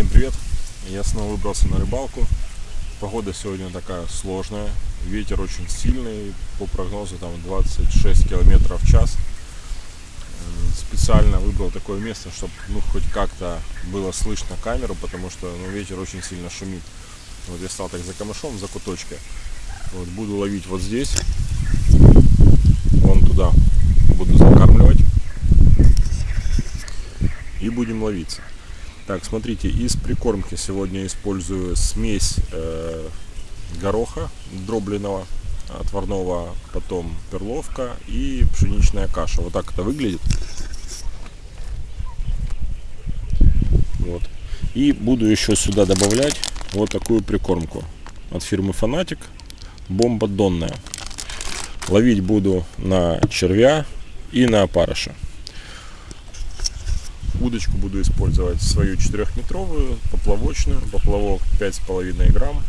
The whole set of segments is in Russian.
Всем привет! Я снова выбрался на рыбалку. Погода сегодня такая сложная. Ветер очень сильный. По прогнозу там 26 километров в час. Специально выбрал такое место, чтобы ну, хоть как-то было слышно камеру, потому что ну, ветер очень сильно шумит. Вот я стал так за камышом, за куточкой. Вот, буду ловить вот здесь. Вон туда буду закармливать. И будем ловиться. Так, смотрите, из прикормки сегодня использую смесь э, гороха дробленого, отварного, потом перловка и пшеничная каша. Вот так это выглядит. Вот. И буду еще сюда добавлять вот такую прикормку от фирмы Фанатик. Бомба донная. Ловить буду на червя и на опарыша. Удочку буду использовать свою 4-метровую, поплавочную, поплавок 5,5 грамм.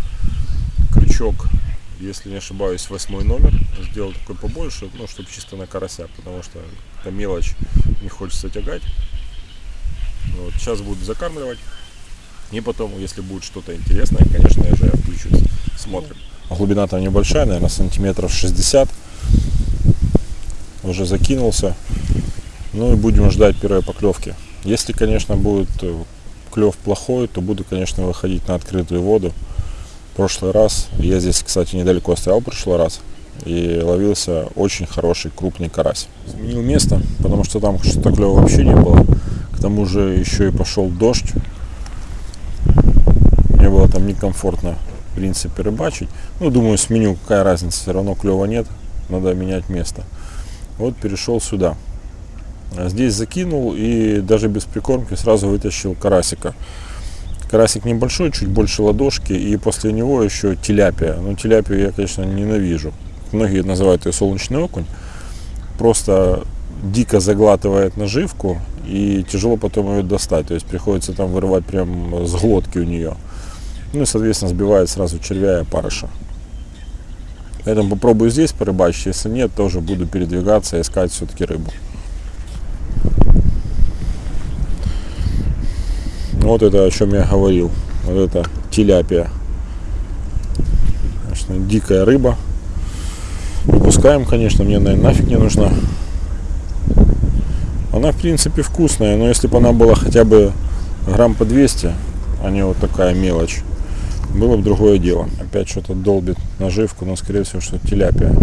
Крючок, если не ошибаюсь, восьмой номер. Сделал такой побольше, ну, чтобы чисто на карася, потому что это мелочь, не хочется тягать. Вот, сейчас буду закармливать. И потом, если будет что-то интересное, конечно, я же включусь. Смотрим. Глубина там небольшая, наверное, сантиметров 60. Уже закинулся. Ну и будем ждать первой поклевки. Если, конечно, будет э, клев плохой, то буду, конечно, выходить на открытую воду. В прошлый раз, я здесь, кстати, недалеко стоял в прошлый раз, и ловился очень хороший крупный карась. Сменил место, потому что там что-то клева вообще не было. К тому же еще и пошел дождь. Мне было там некомфортно, в принципе, рыбачить. Ну, думаю, сменю, какая разница, все равно клева нет, надо менять место. Вот перешел сюда. А здесь закинул и даже без прикормки сразу вытащил карасика. Карасик небольшой, чуть больше ладошки, и после него еще теляпия. Но теляпию я, конечно, ненавижу. Многие называют ее солнечный окунь. Просто дико заглатывает наживку, и тяжело потом ее достать. То есть приходится там вырывать прям с глотки у нее. Ну и, соответственно, сбивает сразу червя и опарыша. Поэтому попробую здесь порыбачить. Если нет, тоже буду передвигаться искать все-таки рыбу. Вот это о чем я говорил. Вот это теляпия. Конечно, дикая рыба. Выпускаем, конечно, мне, наверное, нафиг не нужна. Она, в принципе, вкусная, но если бы она была хотя бы грамм по 200, а не вот такая мелочь, было бы другое дело. Опять что-то долбит наживку, но, скорее всего, что теляпия.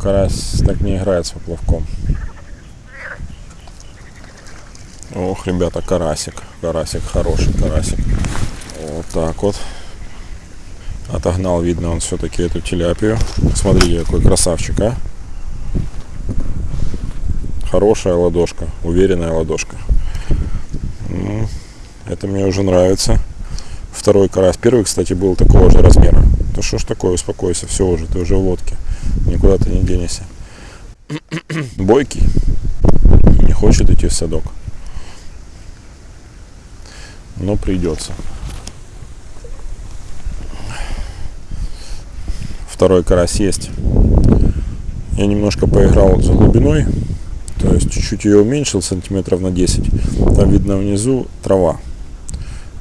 Карась так не играет с поплавком. Ох, ребята, карасик. Карасик, хороший карасик. Вот так вот. Отогнал, видно, он все-таки эту теляпию. Смотрите, какой красавчик, а. Хорошая ладошка, уверенная ладошка. Ну, это мне уже нравится. Второй карась. Первый, кстати, был такого же размера. Да что ж такое, успокойся, все уже, ты уже в лодке. Никуда ты не денешься. Бойкий. Не хочет идти в садок но придется. Второй карась есть. Я немножко поиграл за глубиной, то есть чуть-чуть ее уменьшил, сантиметров на 10. Там видно внизу трава.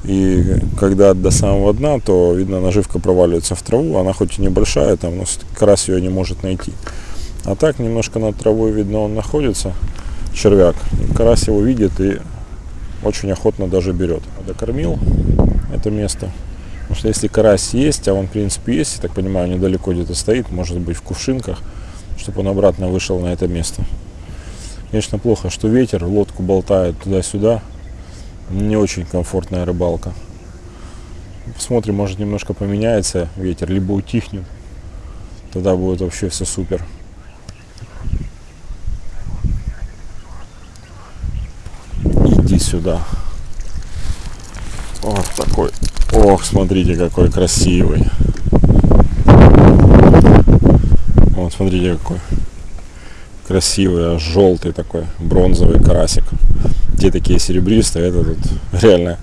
И когда до самого дна, то видно наживка проваливается в траву. Она хоть и небольшая, там, но карась ее не может найти. А так немножко над травой видно он находится, червяк. И карась его видит и очень охотно даже берет. Докормил это место. Потому что если карась есть, а он в принципе есть, я так понимаю, недалеко где-то стоит, может быть в кувшинках, чтобы он обратно вышел на это место. Конечно, плохо, что ветер, лодку болтает туда-сюда. Не очень комфортная рыбалка. Посмотрим, может немножко поменяется ветер, либо утихнет. Тогда будет вообще все супер. сюда. Вот такой. Ох, смотрите, какой красивый. Вот, смотрите, какой красивый, желтый такой, бронзовый карасик. Те такие серебристые, это тут реально,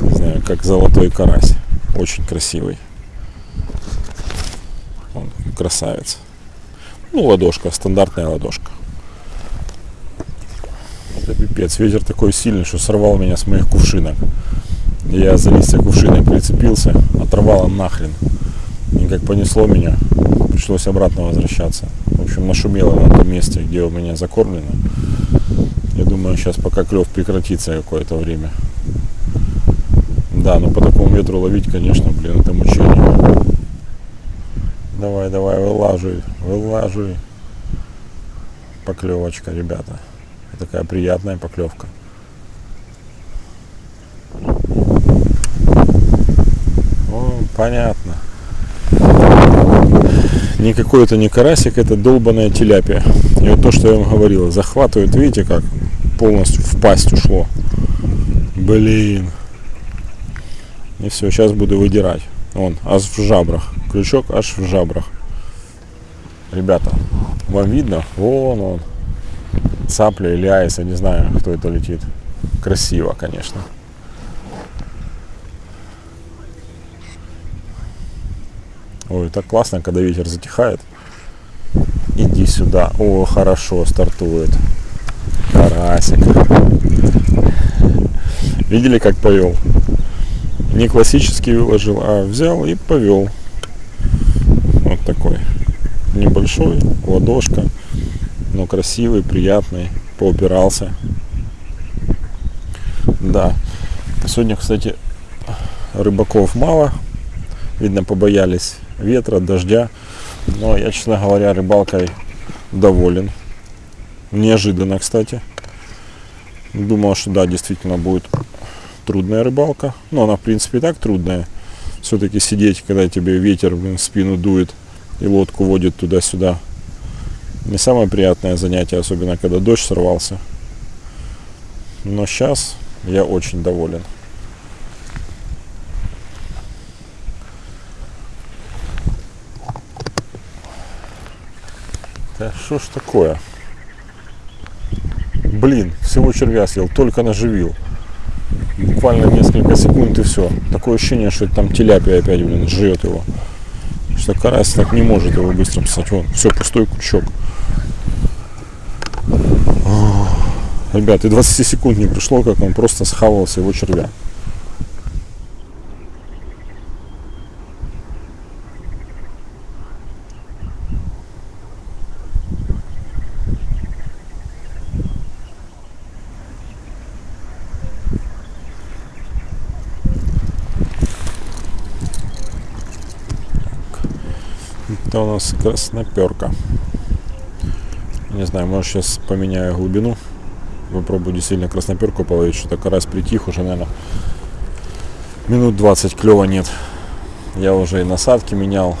не знаю, как золотой карась. Очень красивый. Он красавец. Ну, ладошка, стандартная ладошка. Пипец. Ветер такой сильный, что сорвал меня с моих кувшинок. Я за листья кувшинок прицепился, оторвало нахрен. И как понесло меня, пришлось обратно возвращаться. В общем, нашумело на том месте, где у меня закормлено. Я думаю, сейчас пока клев прекратится какое-то время. Да, но по такому ветру ловить, конечно, блин, это мучение. Давай, давай, вылаживай, вылаживай. Поклевочка, ребята. Такая приятная поклевка. О, понятно. Никакой это не карасик, это долбаная теляпия. И вот то, что я вам говорил, захватывает, видите, как полностью в пасть ушло. Блин. И все, сейчас буду выдирать. Он, аж в жабрах. Крючок аж в жабрах. Ребята, вам видно? Вон он. Цапля или айс, я не знаю, кто это летит. Красиво, конечно. Ой, так классно, когда ветер затихает. Иди сюда. О, хорошо, стартует. Карасик. Видели, как повел? Не классический выложил, а взял и повел. Вот такой. Небольшой, ладошка, но красивый, приятный, поупирался. Да. Сегодня, кстати, рыбаков мало. Видно, побоялись ветра, дождя. Но я, честно говоря, рыбалкой доволен. Неожиданно, кстати. Думал, что да, действительно будет трудная рыбалка. Но она, в принципе, и так трудная. Все-таки сидеть, когда тебе ветер в спину дует и лодку водит туда-сюда. Не самое приятное занятие, особенно когда дождь сорвался. Но сейчас я очень доволен. Да что ж такое? Блин, всего червя съел, только наживил. Буквально несколько секунд и все. Такое ощущение, что там теляпия опять, блин, жрет его. Что карась так не может его быстро писать. Вон, все, пустой крючок. Ребят, и 20 секунд не пришло, как он просто схавался его червя. Это у нас красноперка. Не знаю, может сейчас поменяю глубину. Попробую действительно красноперку половить. Что-то карась притих уже, наверное, минут 20 клева нет. Я уже и насадки менял,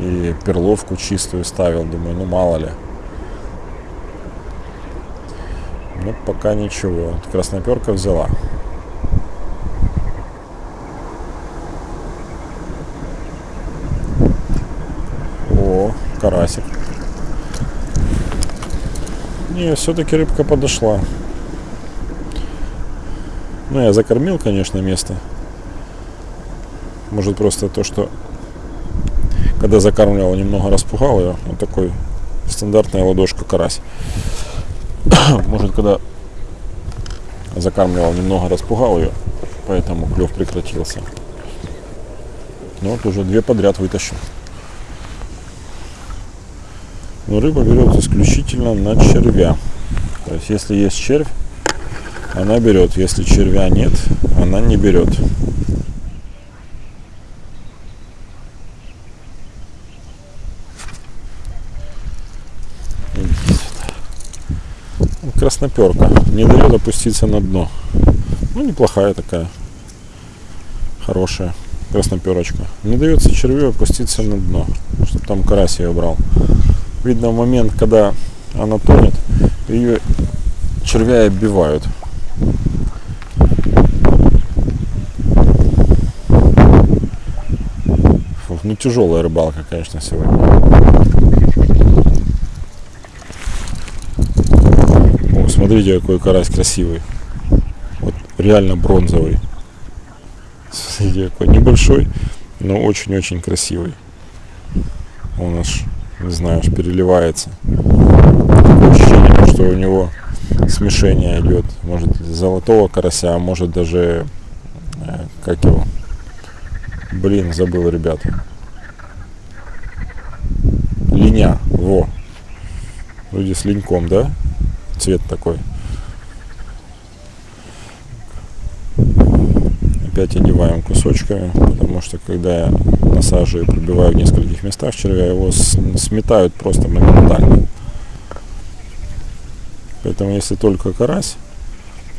и перловку чистую ставил. Думаю, ну мало ли. Ну, пока ничего. Красноперка взяла. карасик. Не, все-таки рыбка подошла. Ну, я закормил, конечно, место. Может, просто то, что когда закармливал, немного распугал ее. Вот такой стандартная ладошка карась. Может, когда закармливал, немного распугал ее, поэтому клев прекратился. Ну, вот уже две подряд вытащил. Но рыба берет исключительно на червя. То есть если есть червь, она берет. Если червя нет, она не берет. Красноперка. Не дает опуститься на дно. Ну, неплохая такая. Хорошая красноперочка. Не дается червю опуститься на дно, чтобы там карась ее брал видно в момент, когда она тонет, ее червя оббивают. Фу, ну тяжелая рыбалка, конечно, сегодня. О, смотрите, какой карась красивый. Вот реально бронзовый. Смотрите, какой небольшой, но очень-очень красивый. Он аж не знаю, аж переливается. Такое ощущение, что у него смешение идет. Может золотого карася, а может даже э, как его. Блин, забыл, ребята. Линя, во. Вроде с линьком, да? Цвет такой. Опять одеваем кусочками, потому что когда я насаживаю и пробиваю в нескольких местах червя, его сметают просто моментально. Поэтому если только карась,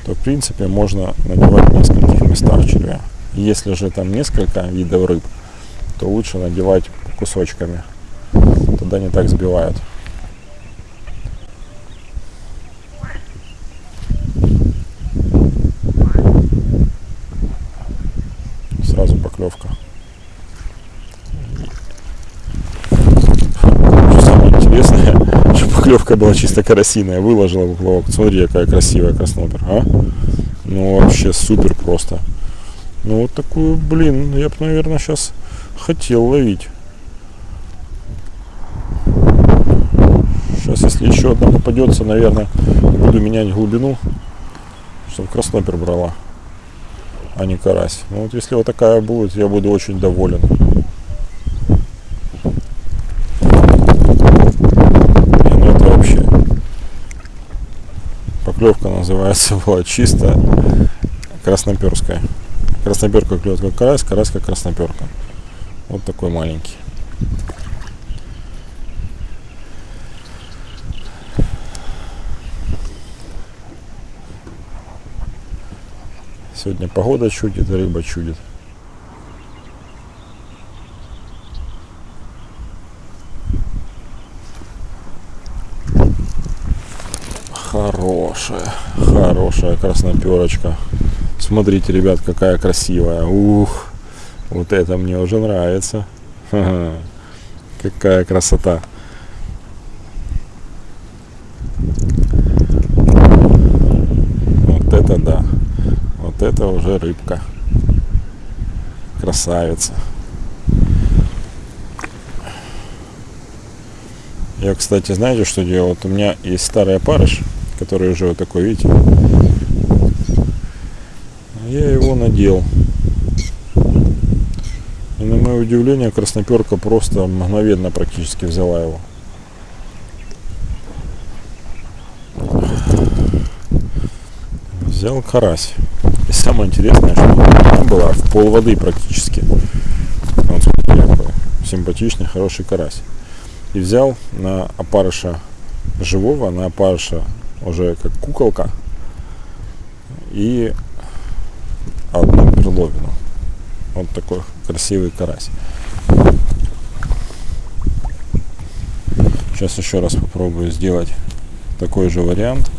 то в принципе можно надевать в нескольких местах червя. Если же там несколько видов рыб, то лучше надевать кусочками. Тогда не так сбивают. Сразу поклевка. Самое интересное, поклевка была чисто карасиная. Выложила поплавок. Смотри, какая красивая краснопер. А? Ну вообще супер просто. Ну вот такую, блин, я бы, наверное, сейчас хотел ловить. Сейчас, если еще одна попадется, наверное, буду менять глубину, чтобы краснопер брала, а не карась. Ну вот если вот такая будет, я буду очень доволен. И, ну это вообще поклевка называется была чисто красноперская. Красноперка клюет как карась, карась как красноперка. Вот такой маленький. Сегодня погода чудит, рыба чудит. Хорошая, хорошая красноперочка. Смотрите, ребят, какая красивая. Ух, вот это мне уже нравится. Какая красота. Вот это да. Вот это уже рыбка. Красавица. Я, кстати, знаете, что делал? Вот у меня есть старый опарыш, который уже вот такой, видите, надел. И на мое удивление, красноперка просто мгновенно практически взяла его. Взял карась. И самое интересное, что она была в пол воды практически. Смотрите, какой симпатичный, хороший карась. И взял на опарыша живого, на опарыша уже как куколка. И перловину. Вот такой красивый карась. Сейчас еще раз попробую сделать такой же вариант.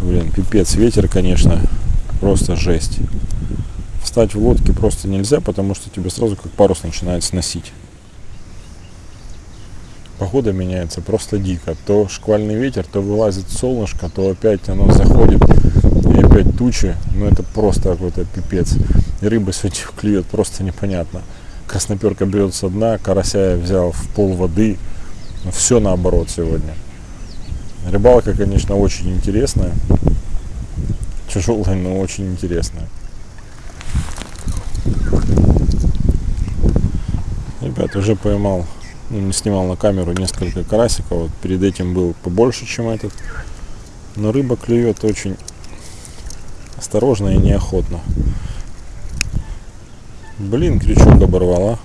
Блин, пипец, ветер, конечно, просто жесть. Встать в лодке просто нельзя, потому что тебе сразу как парус начинает сносить. Погода меняется просто дико. То шквальный ветер, то вылазит солнышко, то опять оно заходит опять тучи, ну это просто какой-то пипец. И рыба сегодня клюет просто непонятно. Красноперка берет со дна, карася я взял в пол воды. Ну, все наоборот сегодня. Рыбалка, конечно, очень интересная. Тяжелая, но очень интересная. Ребят, уже поймал, ну, не снимал на камеру несколько карасиков. Вот перед этим был побольше, чем этот. Но рыба клюет очень осторожно и неохотно. Блин, крючок оборвала.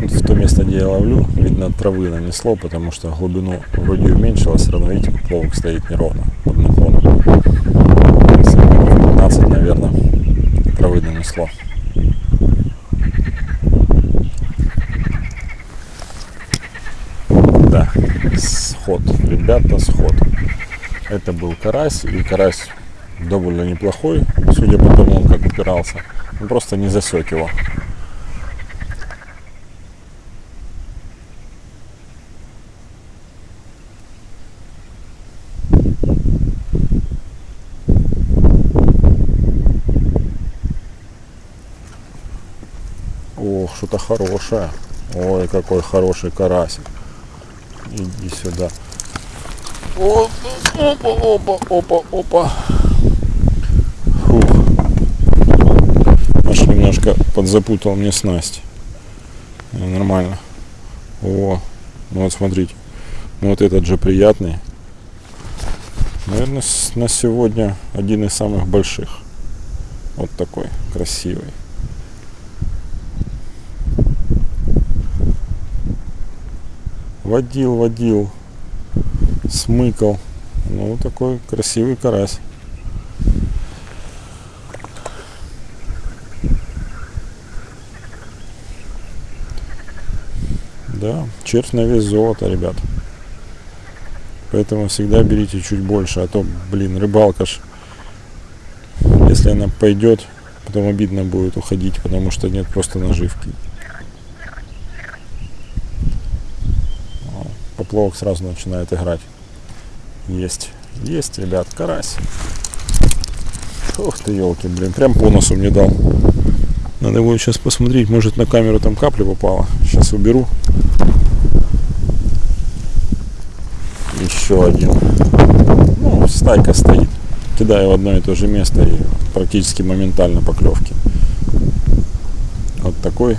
В то место, где я ловлю, видно, травы нанесло, потому что глубину вроде уменьшилось, все равно, видите, поплавок стоит неровно под наклоном. 15, наверное, травы нанесло. Сход. Ребята, сход. Это был карась, и карась довольно неплохой, судя по тому, как упирался. Он просто не засек его. Ох, что хорошая. Ой, какой хороший карасик. Иди сюда. Опа, опа, опа, опа, опа. Фух. Аж немножко подзапутал мне снасть. Ну, Нормально. О, ну вот смотрите. Ну вот этот же приятный. Наверное, на сегодня один из самых больших. Вот такой красивый. Водил, водил, смыкал. Ну, такой красивый карась. Да, червь на вес золота, ребят. Поэтому всегда берите чуть больше, а то, блин, рыбалка ж, если она пойдет, потом обидно будет уходить, потому что нет просто наживки. О, Поплавок сразу начинает играть. Есть, есть, ребят, карась. Ух ты, елки, блин, прям по носу мне дал. Надо будет сейчас посмотреть, может на камеру там капля попала. Сейчас уберу. Еще один. Ну, стайка стоит. Кидаю в одно и то же место и практически моментально поклевки. Вот такой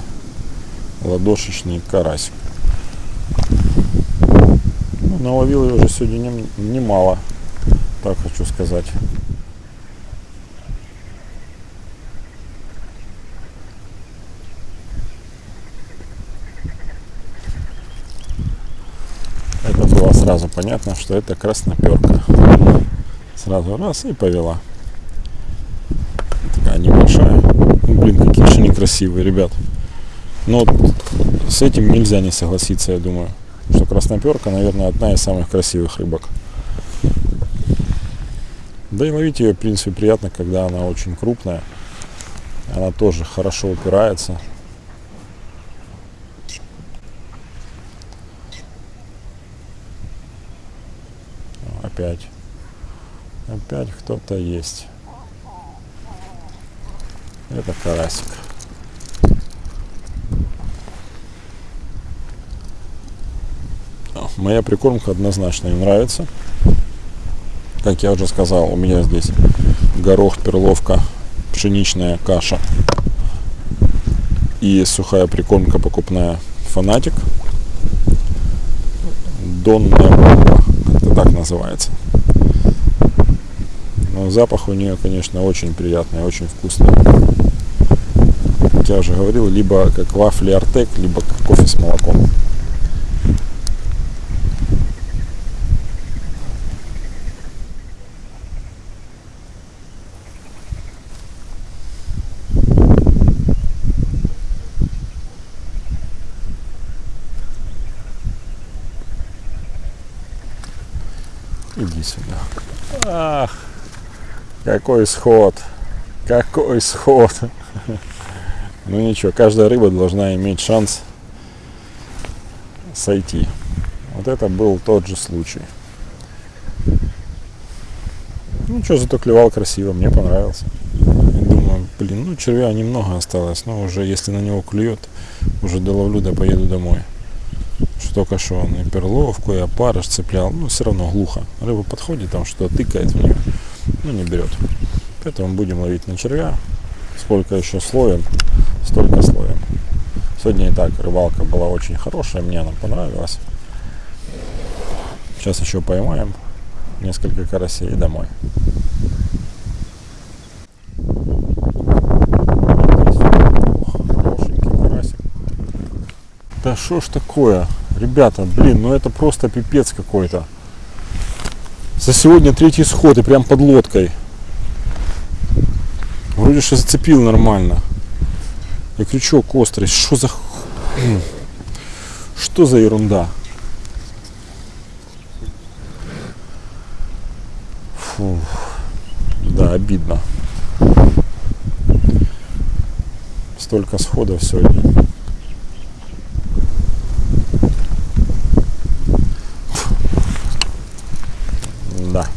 ладошечный карасик. Наловил я уже сегодня нем- немало, так хочу сказать. Это было сразу понятно, что это красноперка. Сразу раз и повела. Такая небольшая. Ну, блин, какие же они красивые, ребят. Но с этим нельзя не согласиться, я думаю. Что красноперка, наверное, одна из самых красивых рыбок. Да и ловить ее, в принципе, приятно, когда она очень крупная. Она тоже хорошо упирается. Опять. Опять кто-то есть. Это карасик. О, Моя прикормка однозначно им нравится. Как я уже сказал, у меня здесь горох, перловка, пшеничная каша и сухая прикормка покупная фанатик. Донная бомба, как-то так называется. Но запах у нее, конечно, очень приятный, очень вкусный. Как я уже говорил, либо как вафли Артек, либо как кофе с молоком. Иди сюда. Ах, какой сход. Какой сход. Ну ничего, каждая рыба должна иметь шанс сойти. Вот это был тот же случай. Ну что, зато клевал красиво, мне понравился. Думаю, блин, ну червя немного осталось, но уже если на него клюет, уже доловлю да поеду домой. Только что он и перловку, и опарыш цеплял, ну все равно глухо. Рыба подходит, там что-то тыкает в нее, ну не берет. Поэтому будем ловить на червя. Сколько еще словим, столько словим. Сегодня и так рыбалка была очень хорошая, мне она понравилась. Сейчас еще поймаем несколько карасей и домой. Да что ж такое? Ребята, блин, ну это просто пипец какой-то. За сегодня третий сход и прям под лодкой. Вроде что зацепил нормально. И крючок острый. Что за... Что за ерунда? Фу. Да, обидно. Столько сходов сегодня. Да.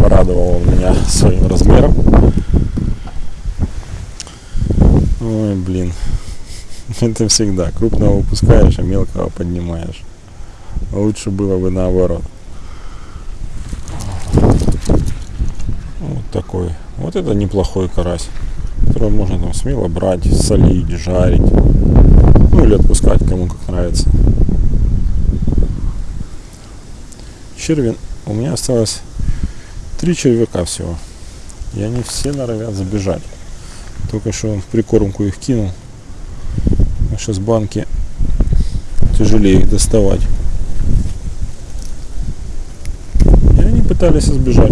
Порадовал он меня своим размером. Ой, блин. Это всегда. Крупного выпускаешь, а мелкого поднимаешь. Лучше было бы наоборот. Вот такой. Вот это неплохой карась. Который можно там смело брать, солить, жарить. Ну или отпускать, кому как нравится. Червин. У меня осталось три червяка всего. И они все норовят забежать. Только что прикормку их кинул. А сейчас банки тяжелее их доставать. И они пытались избежать.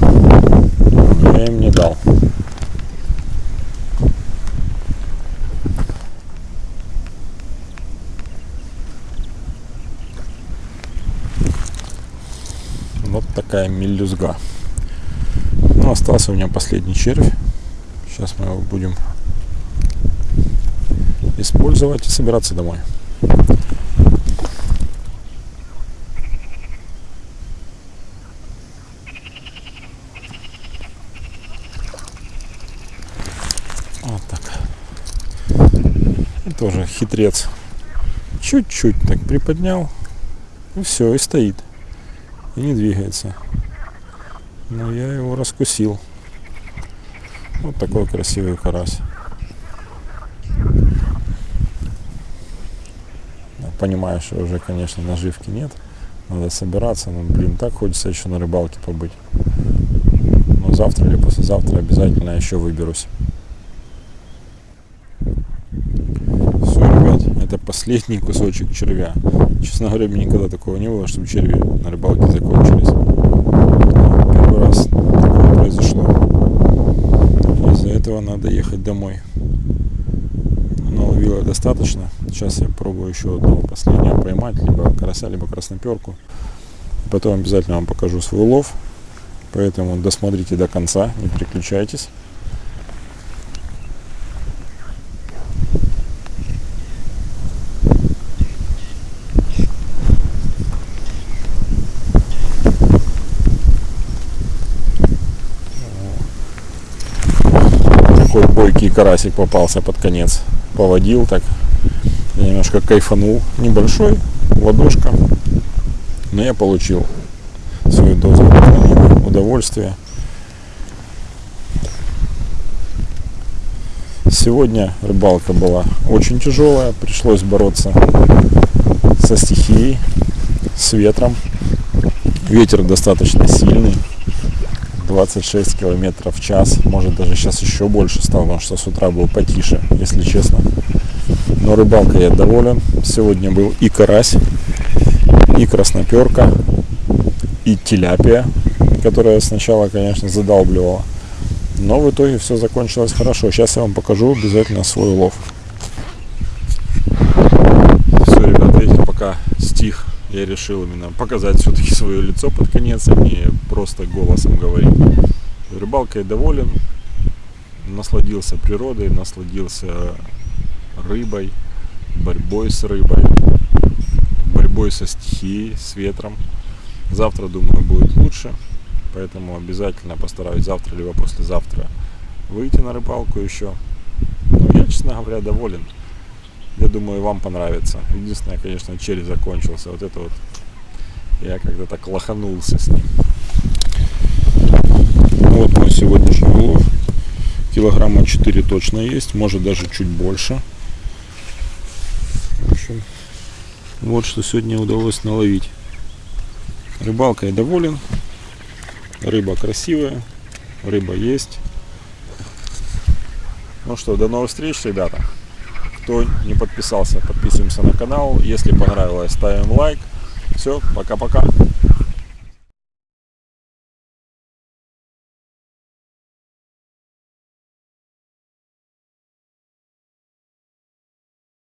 Я им не дал. Вот такая мелюзга. Ну, остался у меня последний червь. Сейчас мы его будем использовать и собираться домой. Вот так. И тоже хитрец. Чуть-чуть так приподнял. И все, и стоит. И не двигается. Но я его раскусил. Вот такой красивый карась. Понимаю, что уже, конечно, наживки нет. Надо собираться. Но, блин, так хочется еще на рыбалке побыть. Но завтра или послезавтра обязательно еще выберусь. Все, ребят, это последний кусочек червя. Честно говоря, мне никогда такого не было, чтобы черви на рыбалке закончились. Первый раз такое произошло этого надо ехать домой. Наловила достаточно. Сейчас я пробую еще одного последнего поймать, либо карася, либо красноперку. Потом обязательно вам покажу свой улов. Поэтому досмотрите до конца, не переключайтесь. такой бойкий карасик попался под конец. Поводил так. Я немножко кайфанул. Небольшой, ладошка. Но я получил свою дозу удовольствия. Сегодня рыбалка была очень тяжелая. Пришлось бороться со стихией, с ветром. Ветер достаточно сильный. 26 километров в час. Может даже сейчас еще больше стало, потому что с утра был потише, если честно. Но рыбалка я доволен. Сегодня был и карась, и красноперка, и теляпия, которая сначала, конечно, задалбливала. Но в итоге все закончилось хорошо. Сейчас я вам покажу обязательно свой улов. Все, ребята, видите, пока стих я решил именно показать все-таки свое лицо под конец, а не просто голосом говорить. Рыбалкой доволен, насладился природой, насладился рыбой, борьбой с рыбой, борьбой со стихией, с ветром. Завтра, думаю, будет лучше, поэтому обязательно постараюсь завтра либо послезавтра выйти на рыбалку еще. Но я, честно говоря, доволен. Я думаю, вам понравится. Единственное, конечно, черри закончился. Вот это вот я так лоханулся с ним. Вот мой сегодняшний улов. Килограмма 4 точно есть, может даже чуть больше. В общем, вот что сегодня удалось наловить. Рыбалкой доволен. Рыба красивая. Рыба есть. Ну что, до новых встреч, ребята. Кто не подписался, подписываемся на канал. Если понравилось, ставим лайк. Все, пока-пока.